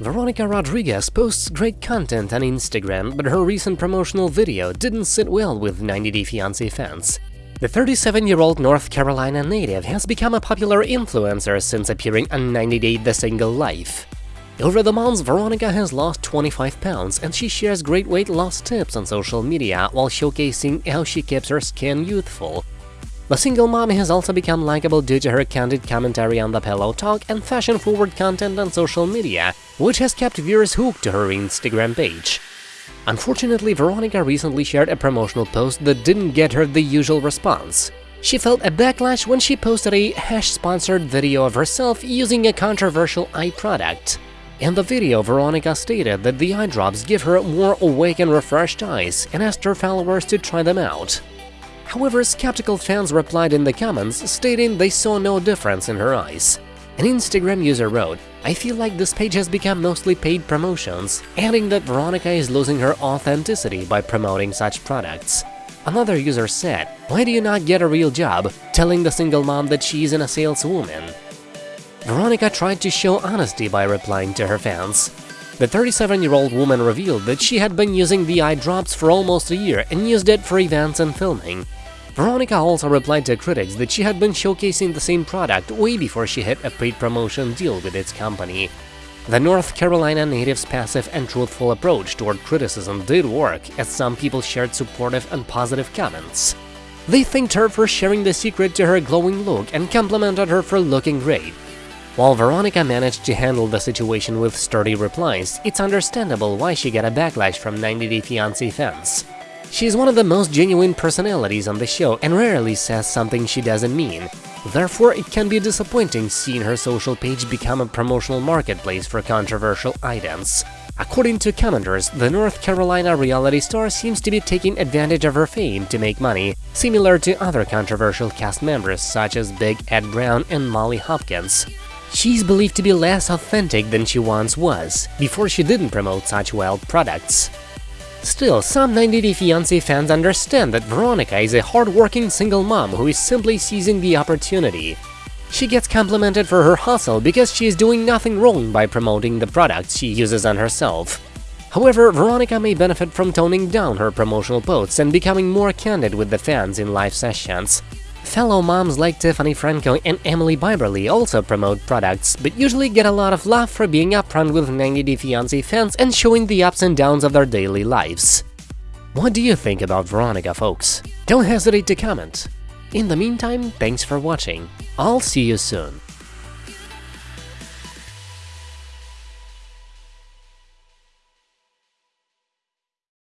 Veronica Rodriguez posts great content on Instagram, but her recent promotional video didn't sit well with 90 Day Fiancé fans. The 37-year-old North Carolina native has become a popular influencer since appearing on 90 Day The Single Life. Over the months, Veronica has lost 25 pounds, and she shares great weight loss tips on social media while showcasing how she keeps her skin youthful. The single mommy has also become likable due to her candid commentary on the pillow talk and fashion-forward content on social media, which has kept viewers hooked to her Instagram page. Unfortunately, Veronica recently shared a promotional post that didn't get her the usual response. She felt a backlash when she posted a hash-sponsored video of herself using a controversial eye product. In the video, Veronica stated that the eye drops give her more awake and refreshed eyes and asked her followers to try them out. However, skeptical fans replied in the comments, stating they saw no difference in her eyes. An Instagram user wrote, I feel like this page has become mostly paid promotions, adding that Veronica is losing her authenticity by promoting such products. Another user said, why do you not get a real job, telling the single mom that she's an a saleswoman? Veronica tried to show honesty by replying to her fans. The 37-year-old woman revealed that she had been using the eye drops for almost a year and used it for events and filming. Veronica also replied to critics that she had been showcasing the same product way before she hit a paid promotion deal with its company. The North Carolina native's passive and truthful approach toward criticism did work, as some people shared supportive and positive comments. They thanked her for sharing the secret to her glowing look and complimented her for looking great. While Veronica managed to handle the situation with sturdy replies, it's understandable why she got a backlash from 90 Day Fiancé fans. She's one of the most genuine personalities on the show and rarely says something she doesn't mean. Therefore, it can be disappointing seeing her social page become a promotional marketplace for controversial items. According to commenters, the North Carolina reality star seems to be taking advantage of her fame to make money, similar to other controversial cast members such as Big Ed Brown and Molly Hopkins. She's believed to be less authentic than she once was, before she didn't promote such wild products. Still, some 90 Day Fiancé fans understand that Veronica is a hard-working single mom who is simply seizing the opportunity. She gets complimented for her hustle because she is doing nothing wrong by promoting the products she uses on herself. However, Veronica may benefit from toning down her promotional posts and becoming more candid with the fans in live sessions. Fellow moms like Tiffany Franco and Emily Bieberly also promote products, but usually get a lot of love for being upfront with 90 Day Fiancé fans and showing the ups and downs of their daily lives. What do you think about Veronica, folks? Don't hesitate to comment. In the meantime, thanks for watching. I'll see you soon.